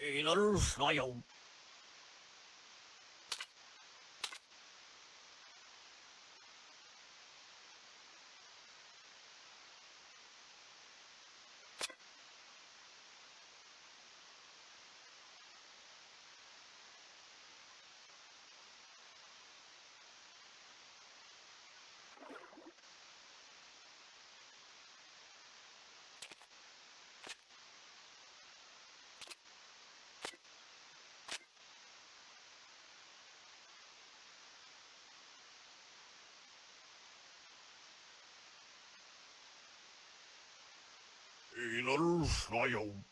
Edolf, no hay. in a fire.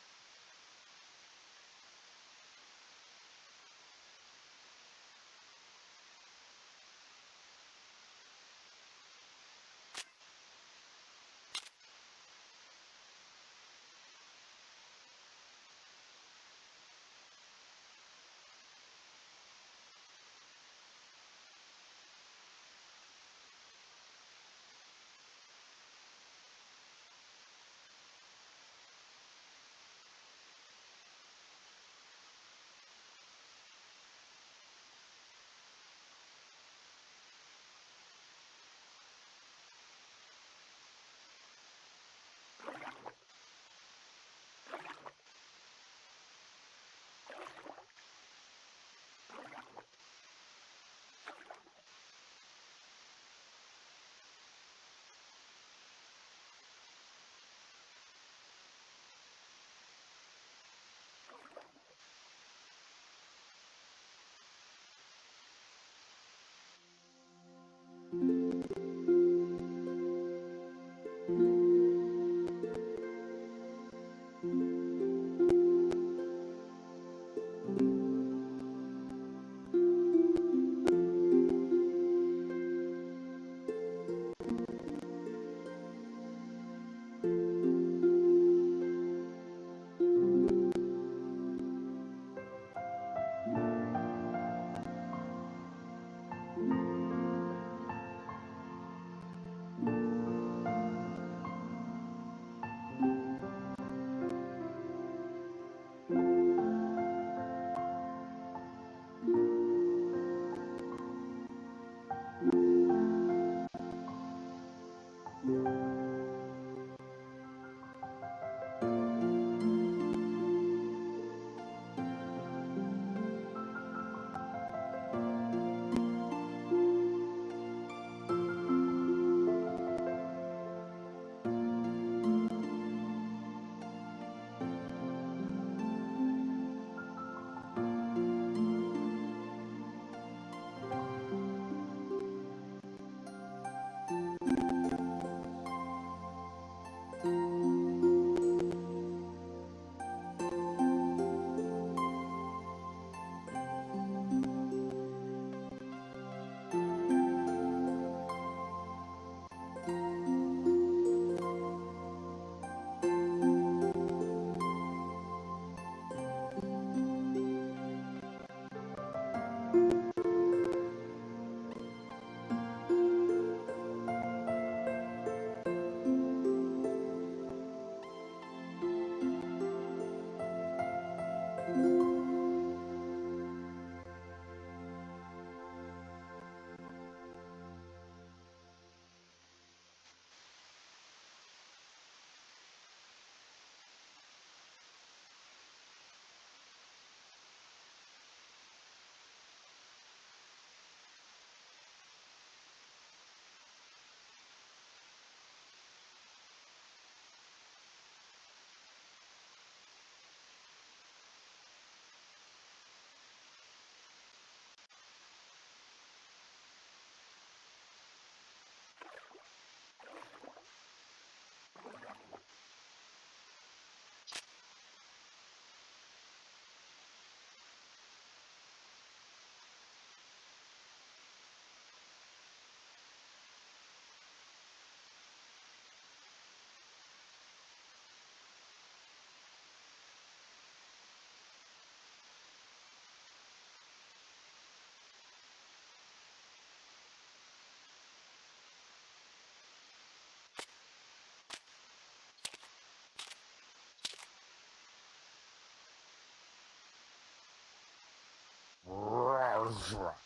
를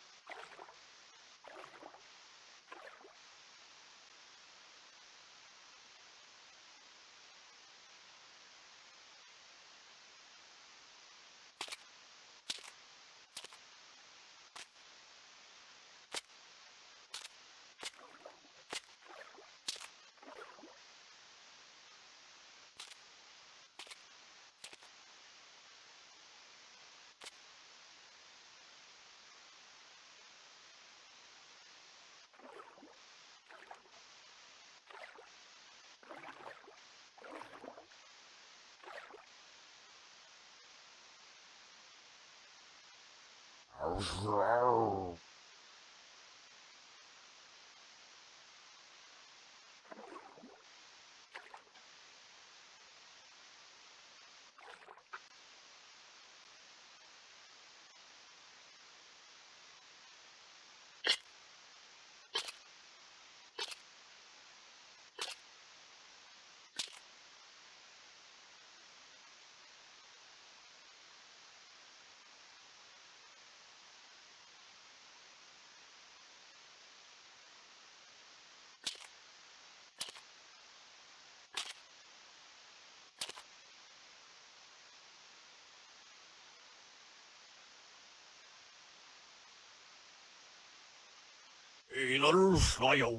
Azra. Edelfeuer.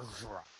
Bergeron.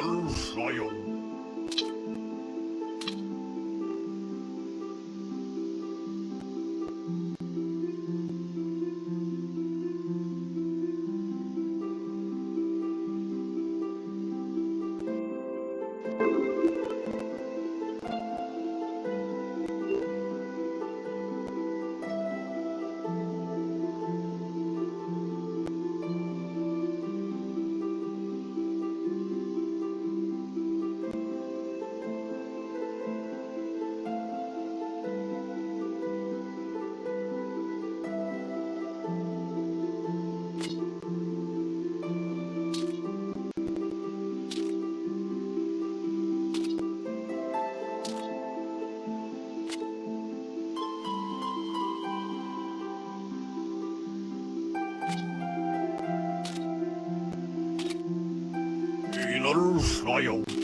Battle Royale. Sailors Royal.